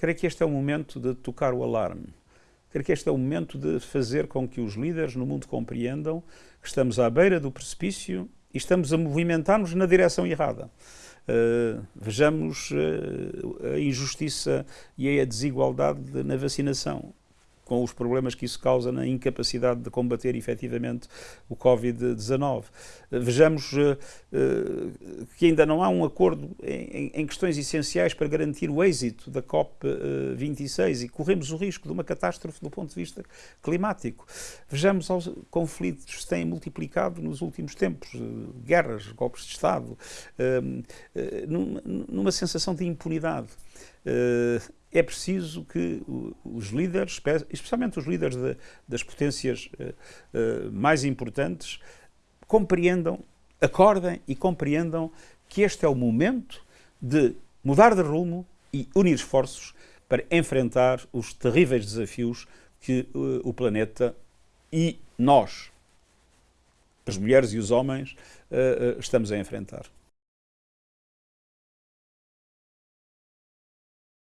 creio que este é o momento de tocar o alarme. Creio que este é o momento de fazer com que os líderes no mundo compreendam que estamos à beira do precipício e estamos a movimentar-nos na direção errada. Uh, vejamos uh, a injustiça e a desigualdade na vacinação com os problemas que isso causa na incapacidade de combater efetivamente o Covid-19. Vejamos uh, uh, que ainda não há um acordo em, em, questões essenciais para garantir o êxito da COP26 e corremos o risco de uma catástrofe do ponto de vista climático. Vejamos os conflitos que se têm multiplicado nos últimos tempos, uh, guerras, golpes de Estado, numa, numa sensação de impunidade é preciso que os líderes, especialmente os líderes de, das potências mais importantes, compreendam, acordem e compreendam que este é o momento de mudar de rumo e unir esforços para enfrentar os terríveis desafios que uh, o planeta e nós, as mulheres e os homens, uh, estamos a enfrentar.